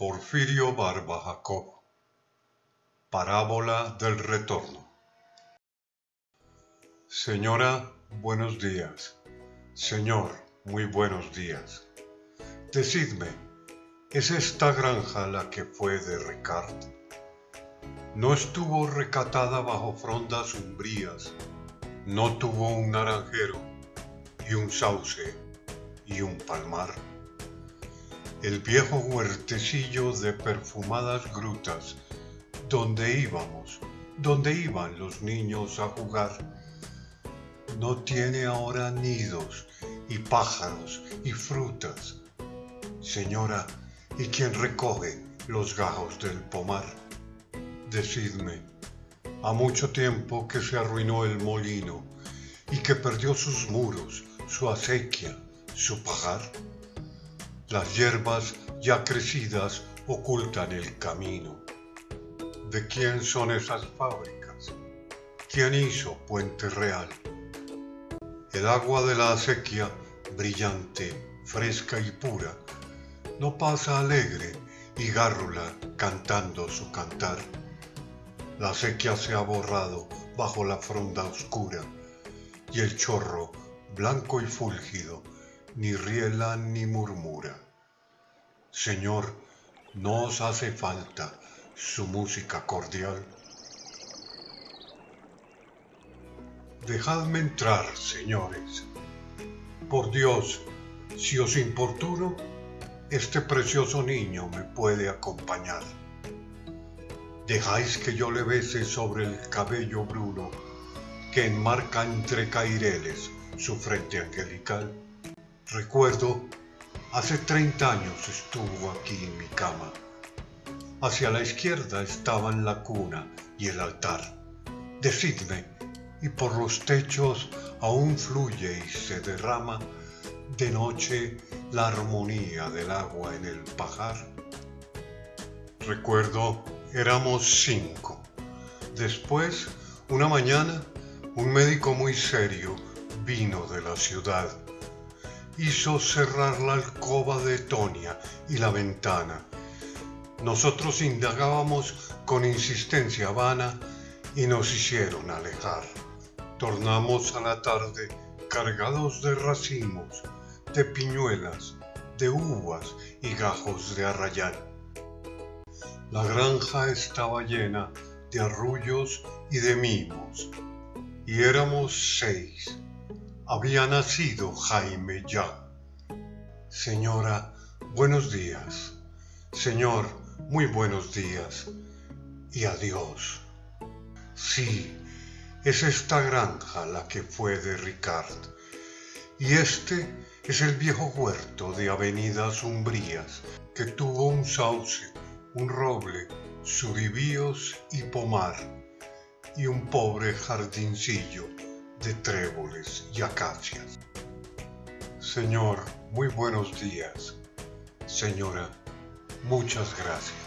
Porfirio Barba Jacob Parábola del retorno Señora, buenos días. Señor, muy buenos días. Decidme, ¿es esta granja la que fue de Ricard? No estuvo recatada bajo frondas umbrías, no tuvo un naranjero y un sauce y un palmar el viejo huertecillo de perfumadas grutas, donde íbamos, donde iban los niños a jugar, no tiene ahora nidos y pájaros y frutas. Señora, ¿y quién recoge los gajos del pomar? Decidme, ha mucho tiempo que se arruinó el molino y que perdió sus muros, su acequia, su pajar. Las hierbas ya crecidas ocultan el camino. ¿De quién son esas fábricas? ¿Quién hizo Puente Real? El agua de la acequia, brillante, fresca y pura, no pasa alegre y gárrula cantando su cantar. La acequia se ha borrado bajo la fronda oscura y el chorro, blanco y fúlgido, ni riela ni murmura. Señor, no os hace falta su música cordial. Dejadme entrar, señores. Por Dios, si os importuno, este precioso niño me puede acompañar. Dejáis que yo le bese sobre el cabello bruno que enmarca entre caireles su frente angelical. Recuerdo, hace 30 años estuvo aquí en mi cama. Hacia la izquierda estaban la cuna y el altar. Decidme, y por los techos aún fluye y se derrama de noche la armonía del agua en el pajar. Recuerdo, éramos cinco. Después, una mañana, un médico muy serio vino de la ciudad hizo cerrar la alcoba de Tonia y la ventana. Nosotros indagábamos con insistencia vana y nos hicieron alejar. Tornamos a la tarde cargados de racimos, de piñuelas, de uvas y gajos de arrayán. La granja estaba llena de arrullos y de mimos, y éramos seis había nacido Jaime ya. Señora, buenos días. Señor, muy buenos días. Y adiós. Sí, es esta granja la que fue de Ricard. Y este es el viejo huerto de avenidas umbrías que tuvo un sauce, un roble, suribíos y pomar, y un pobre jardincillo de tréboles y acacias. Señor, muy buenos días. Señora, muchas gracias.